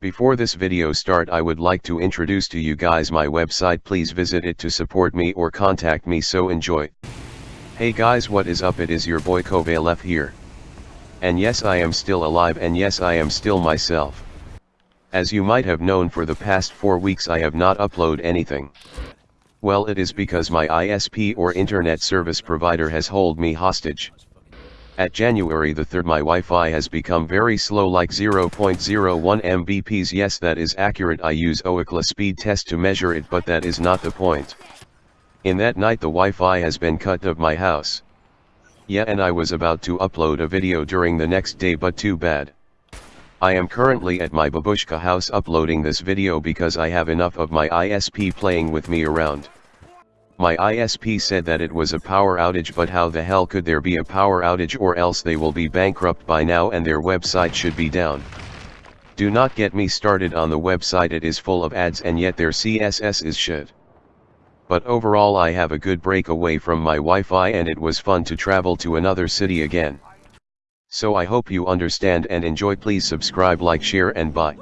Before this video start I would like to introduce to you guys my website please visit it to support me or contact me so enjoy. Hey guys what is up it is your boy Kovalef here. And yes I am still alive and yes I am still myself. As you might have known for the past 4 weeks I have not upload anything. Well it is because my ISP or internet service provider has hold me hostage. At January the 3rd my Wi-Fi has become very slow like 0.01 Mbps yes that is accurate I use Ookla speed test to measure it but that is not the point. In that night the Wi-Fi has been cut of my house. Yeah and I was about to upload a video during the next day but too bad. I am currently at my babushka house uploading this video because I have enough of my ISP playing with me around. My ISP said that it was a power outage but how the hell could there be a power outage or else they will be bankrupt by now and their website should be down. Do not get me started on the website it is full of ads and yet their CSS is shit. But overall I have a good break away from my Wi-Fi and it was fun to travel to another city again. So I hope you understand and enjoy please subscribe like share and bye.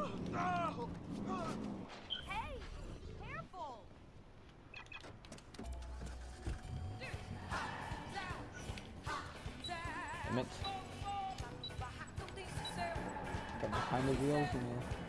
Damn it. Got behind the wheels and uh,